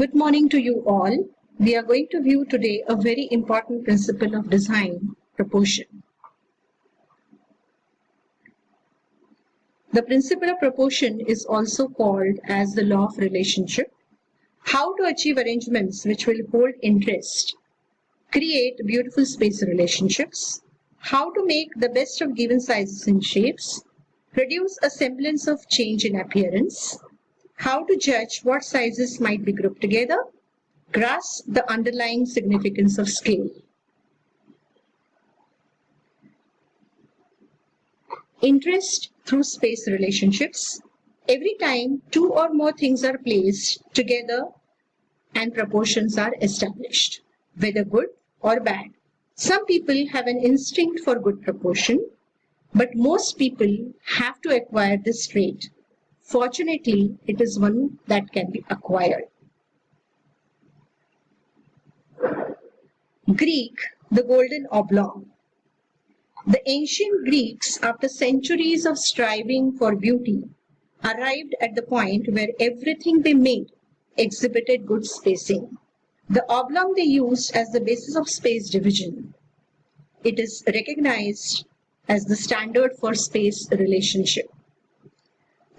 Good morning to you all. We are going to view today a very important principle of design, proportion. The principle of proportion is also called as the law of relationship. How to achieve arrangements which will hold interest, create beautiful space relationships, how to make the best of given sizes and shapes, produce a semblance of change in appearance, how to judge what sizes might be grouped together, grasp the underlying significance of scale. Interest through space relationships. Every time two or more things are placed together and proportions are established, whether good or bad. Some people have an instinct for good proportion, but most people have to acquire this trait Fortunately, it is one that can be acquired. Greek, the golden oblong. The ancient Greeks, after centuries of striving for beauty, arrived at the point where everything they made exhibited good spacing. The oblong they used as the basis of space division. It is recognized as the standard for space relationship.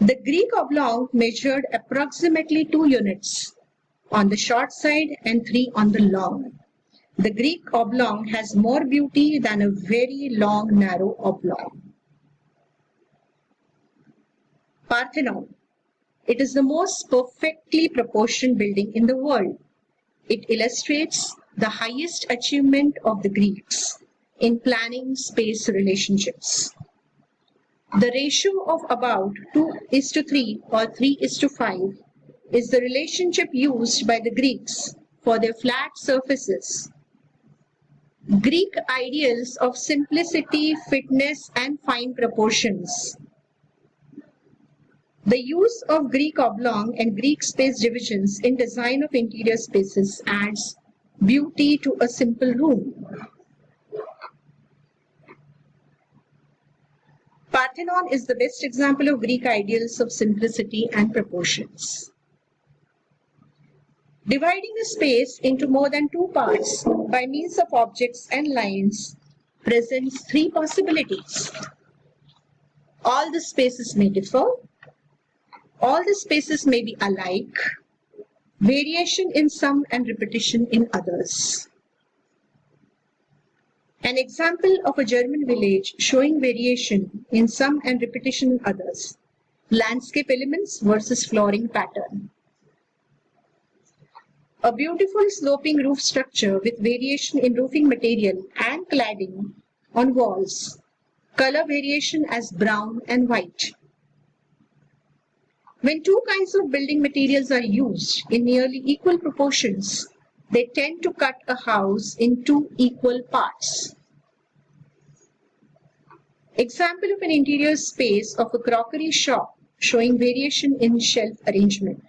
The Greek oblong measured approximately 2 units on the short side and 3 on the long. The Greek oblong has more beauty than a very long narrow oblong. Parthenon. It is the most perfectly proportioned building in the world. It illustrates the highest achievement of the Greeks in planning space relationships. The ratio of about 2 is to 3 or 3 is to 5 is the relationship used by the Greeks for their flat surfaces. Greek ideals of simplicity, fitness and fine proportions. The use of Greek oblong and Greek space divisions in design of interior spaces adds beauty to a simple room. Parthenon is the best example of Greek ideals of simplicity and proportions. Dividing a space into more than two parts by means of objects and lines presents three possibilities. All the spaces may differ. All the spaces may be alike. Variation in some and repetition in others. An example of a German village showing variation in some and repetition in others. Landscape elements versus flooring pattern. A beautiful sloping roof structure with variation in roofing material and cladding on walls. Color variation as brown and white. When two kinds of building materials are used in nearly equal proportions, they tend to cut a house in two equal parts. Example of an interior space of a crockery shop showing variation in shelf arrangement.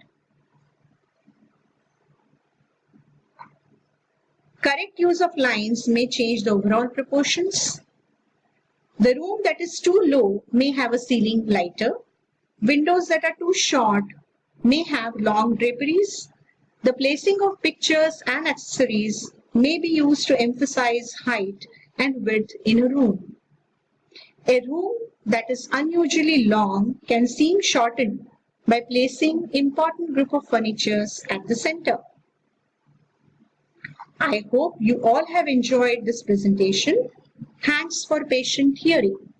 Correct use of lines may change the overall proportions. The room that is too low may have a ceiling lighter. Windows that are too short may have long draperies. The placing of pictures and accessories may be used to emphasize height and width in a room. A room that is unusually long can seem shortened by placing important group of furnitures at the center. I hope you all have enjoyed this presentation. Thanks for patient hearing.